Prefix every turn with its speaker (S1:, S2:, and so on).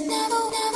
S1: never, never.